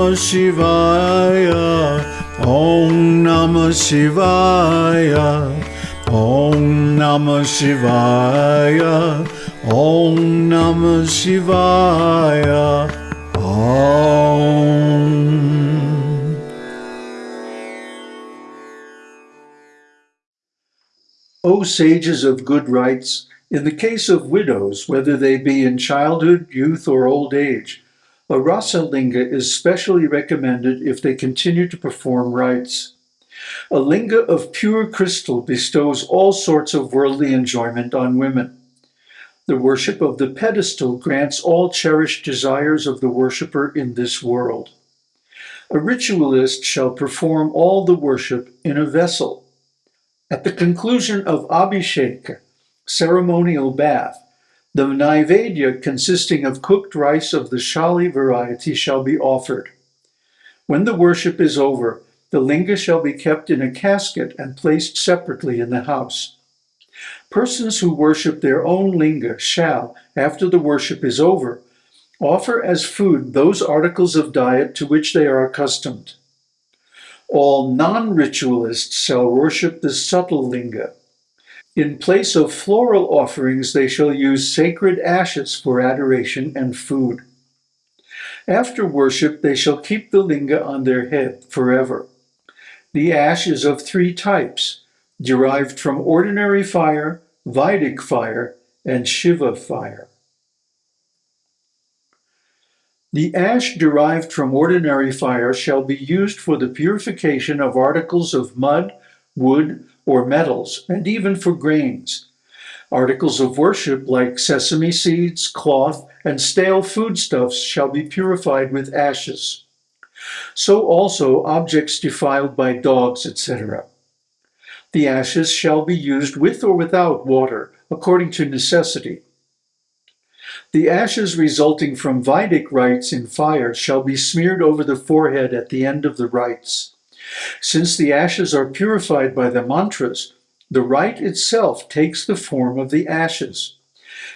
Namah Shivaya. Om Namah Shivaya. Om Namah Shivaya. Om Namah Shivaya. Om. O sages of good rites, in the case of widows, whether they be in childhood, youth, or old age, a rasa linga is specially recommended if they continue to perform rites. A linga of pure crystal bestows all sorts of worldly enjoyment on women. The worship of the pedestal grants all cherished desires of the worshipper in this world. A ritualist shall perform all the worship in a vessel. At the conclusion of Abhishek, ceremonial bath, the Naivedya consisting of cooked rice of the Shali variety shall be offered. When the worship is over, the linga shall be kept in a casket and placed separately in the house. Persons who worship their own linga shall, after the worship is over, offer as food those articles of diet to which they are accustomed. All non-ritualists shall worship the subtle linga. In place of floral offerings, they shall use sacred ashes for adoration and food. After worship, they shall keep the linga on their head forever. The ash is of three types, derived from ordinary fire, Vedic fire, and Shiva fire. The ash derived from ordinary fire shall be used for the purification of articles of mud, wood, or metals, and even for grains. Articles of worship like sesame seeds, cloth, and stale foodstuffs shall be purified with ashes. So also objects defiled by dogs, etc. The ashes shall be used with or without water, according to necessity. The ashes resulting from Vedic rites in fire shall be smeared over the forehead at the end of the rites. Since the ashes are purified by the mantras, the rite itself takes the form of the ashes.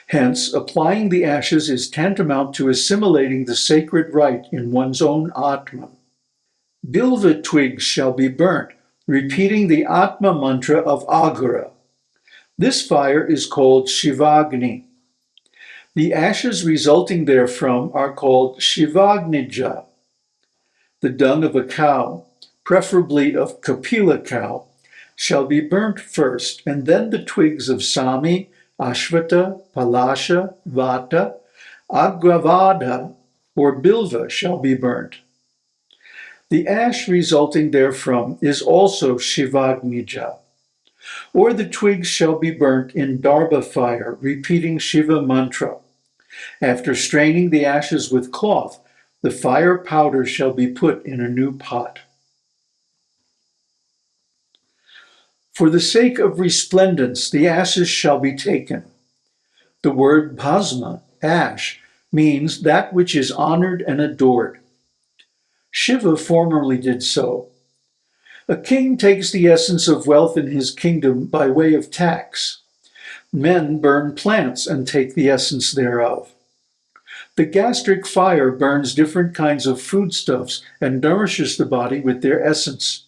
Hence, applying the ashes is tantamount to assimilating the sacred rite in one's own Atman. Bilva twigs shall be burnt, repeating the Atma mantra of Aghora. This fire is called Shivagni. The ashes resulting therefrom are called Shivagnija. The dung of a cow, preferably of Kapila cow, shall be burnt first, and then the twigs of Sami, Ashvata, Palasha, Vata, Agravada, or Bilva shall be burnt. The ash resulting therefrom is also Shivagnija. Or the twigs shall be burnt in Darbha fire, repeating Shiva mantra. After straining the ashes with cloth, the fire powder shall be put in a new pot. For the sake of resplendence, the ashes shall be taken. The word bhasma, ash, means that which is honored and adored. Shiva formerly did so. A king takes the essence of wealth in his kingdom by way of tax. Men burn plants and take the essence thereof. The gastric fire burns different kinds of foodstuffs and nourishes the body with their essence.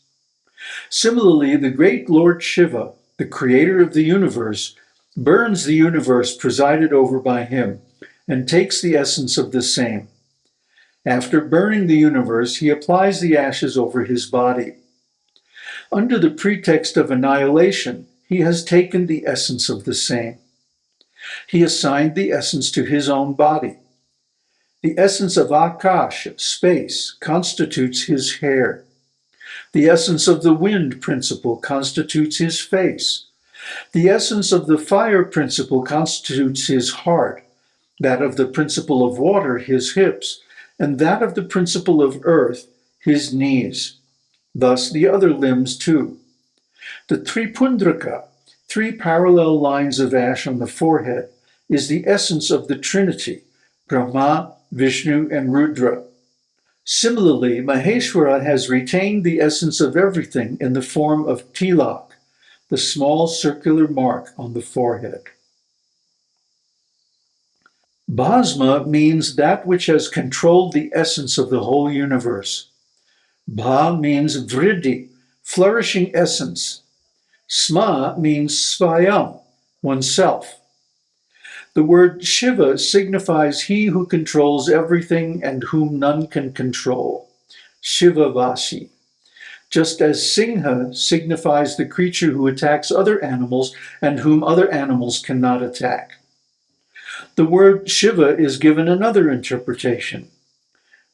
Similarly, the great Lord Shiva, the creator of the universe, burns the universe presided over by him and takes the essence of the same. After burning the universe, he applies the ashes over his body. Under the pretext of annihilation, he has taken the essence of the same. He assigned the essence to his own body. The essence of Akash, space, constitutes his hair. The essence of the wind principle constitutes his face. The essence of the fire principle constitutes his heart, that of the principle of water his hips, and that of the principle of earth his knees. Thus the other limbs too. The Tripundraka, three parallel lines of ash on the forehead, is the essence of the Trinity, Brahma, Vishnu, and Rudra. Similarly, Maheshwara has retained the essence of everything in the form of tilak, the small circular mark on the forehead. Bhasma means that which has controlled the essence of the whole universe. Bha means vriddhi, flourishing essence. Sma means svayam, oneself. The word Shiva signifies he who controls everything and whom none can control. Shiva Vasi. Just as Singha signifies the creature who attacks other animals and whom other animals cannot attack. The word Shiva is given another interpretation.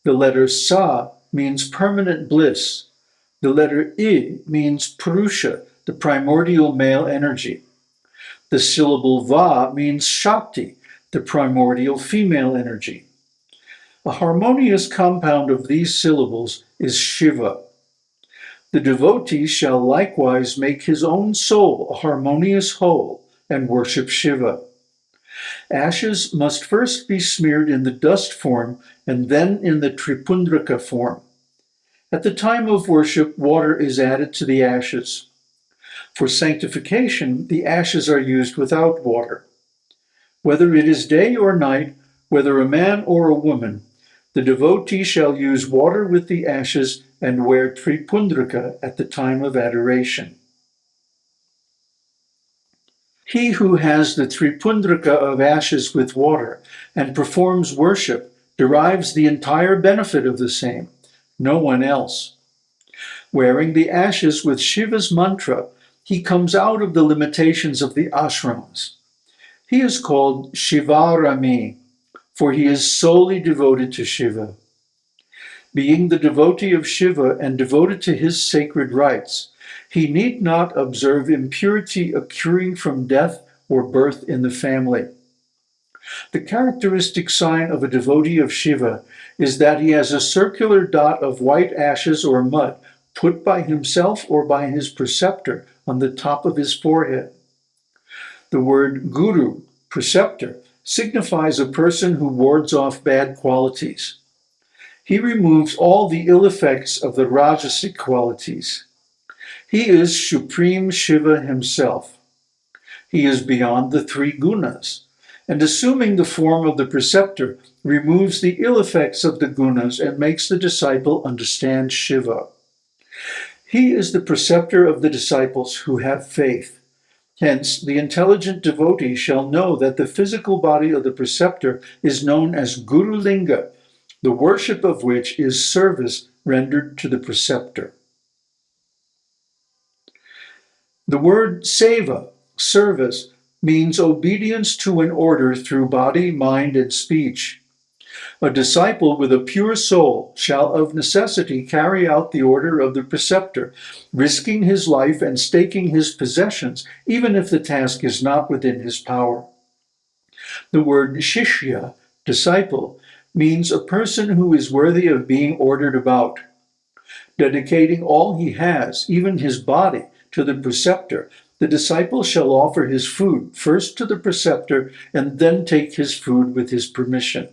The letter Sa means permanent bliss. The letter I means Purusha, the primordial male energy. The syllable Va means Shakti, the primordial female energy. A harmonious compound of these syllables is Shiva. The devotee shall likewise make his own soul a harmonious whole and worship Shiva. Ashes must first be smeared in the dust form and then in the Tripundraka form. At the time of worship, water is added to the ashes. For sanctification, the ashes are used without water. Whether it is day or night, whether a man or a woman, the devotee shall use water with the ashes and wear tripundraka at the time of adoration. He who has the tripundraka of ashes with water and performs worship derives the entire benefit of the same, no one else. Wearing the ashes with Shiva's mantra, he comes out of the limitations of the ashrams. He is called Shivashrami, for he is solely devoted to Shiva. Being the devotee of Shiva and devoted to his sacred rites, he need not observe impurity occurring from death or birth in the family. The characteristic sign of a devotee of Shiva is that he has a circular dot of white ashes or mud put by himself or by his preceptor on the top of his forehead. The word guru, preceptor, signifies a person who wards off bad qualities. He removes all the ill effects of the rajasic qualities. He is Supreme Shiva himself. He is beyond the three gunas, and assuming the form of the preceptor, removes the ill effects of the gunas and makes the disciple understand Shiva. He is the preceptor of the disciples who have faith. Hence, the intelligent devotee shall know that the physical body of the preceptor is known as Guru Linga, the worship of which is service rendered to the preceptor. The word seva, service, means obedience to an order through body, mind, and speech. A disciple with a pure soul shall of necessity carry out the order of the preceptor, risking his life and staking his possessions, even if the task is not within his power. The word shishya, disciple, means a person who is worthy of being ordered about. Dedicating all he has, even his body, to the preceptor, the disciple shall offer his food first to the preceptor and then take his food with his permission.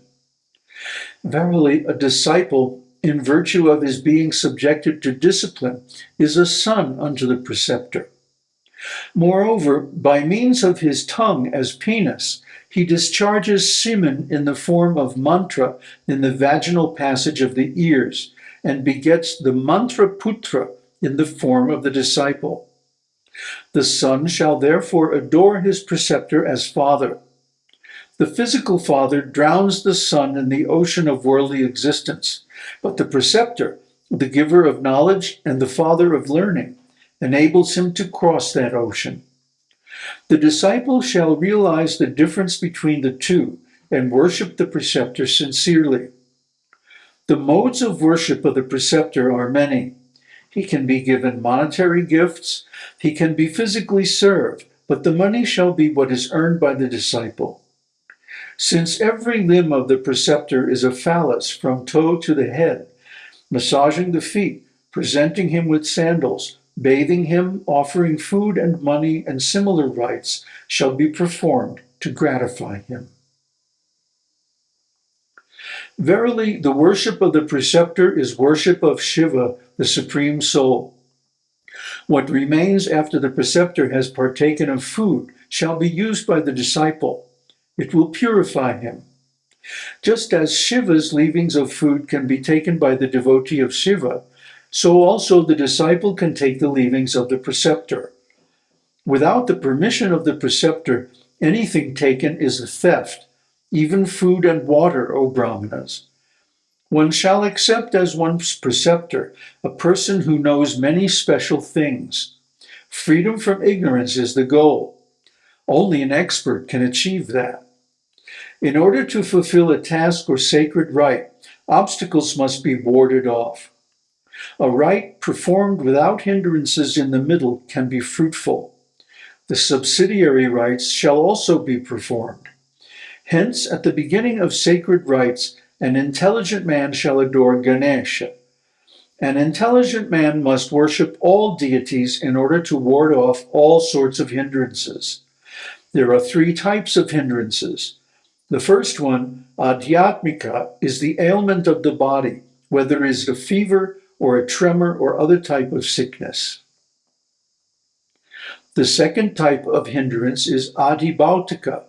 Verily, a disciple, in virtue of his being subjected to discipline, is a son unto the preceptor. Moreover, by means of his tongue as penis, he discharges semen in the form of mantra in the vaginal passage of the ears, and begets the mantra putra in the form of the disciple. The son shall therefore adore his preceptor as father. The physical father drowns the son in the ocean of worldly existence, but the preceptor, the giver of knowledge and the father of learning, enables him to cross that ocean. The disciple shall realize the difference between the two and worship the preceptor sincerely. The modes of worship of the preceptor are many. He can be given monetary gifts, he can be physically served, but the money shall be what is earned by the disciple. Since every limb of the preceptor is a phallus from toe to the head, massaging the feet, presenting him with sandals, bathing him, offering food and money and similar rites shall be performed to gratify him. Verily, the worship of the preceptor is worship of Shiva, the Supreme Soul. What remains after the preceptor has partaken of food shall be used by the disciple. It will purify him. Just as Shiva's leavings of food can be taken by the devotee of Shiva, so also the disciple can take the leavings of the preceptor. Without the permission of the preceptor, anything taken is a theft, even food and water, O Brahmanas. One shall accept as one's preceptor a person who knows many special things. Freedom from ignorance is the goal. Only an expert can achieve that. In order to fulfill a task or sacred rite, obstacles must be warded off. A rite performed without hindrances in the middle can be fruitful. The subsidiary rites shall also be performed. Hence, at the beginning of sacred rites, an intelligent man shall adore Ganesha. An intelligent man must worship all deities in order to ward off all sorts of hindrances. There are three types of hindrances. The first one, adhyatmika, is the ailment of the body, whether it is a fever or a tremor or other type of sickness. The second type of hindrance is adhibhautika,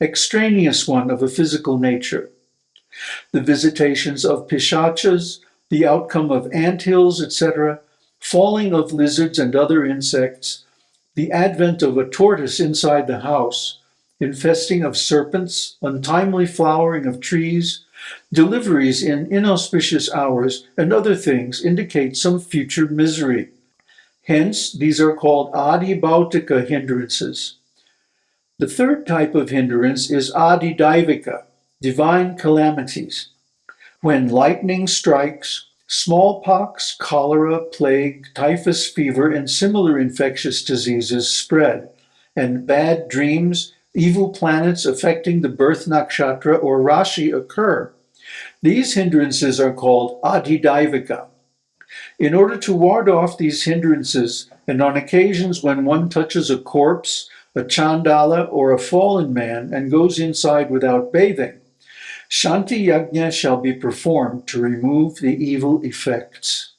extraneous one of a physical nature. The visitations of pishachas, the outcome of ant hills, etc., falling of lizards and other insects, the advent of a tortoise inside the house, infesting of serpents, untimely flowering of trees, deliveries in inauspicious hours, and other things indicate some future misery. Hence, these are called adhibhautika hindrances. The third type of hindrance is adhidaivika, divine calamities. When lightning strikes, smallpox, cholera, plague, typhus fever, and similar infectious diseases spread, and bad dreams, evil planets affecting the birth nakshatra or rashi occur. These hindrances are called adhidaivika. In order to ward off these hindrances, and on occasions when one touches a corpse, a chandala, or a fallen man and goes inside without bathing, Shanti Yajna shall be performed to remove the evil effects.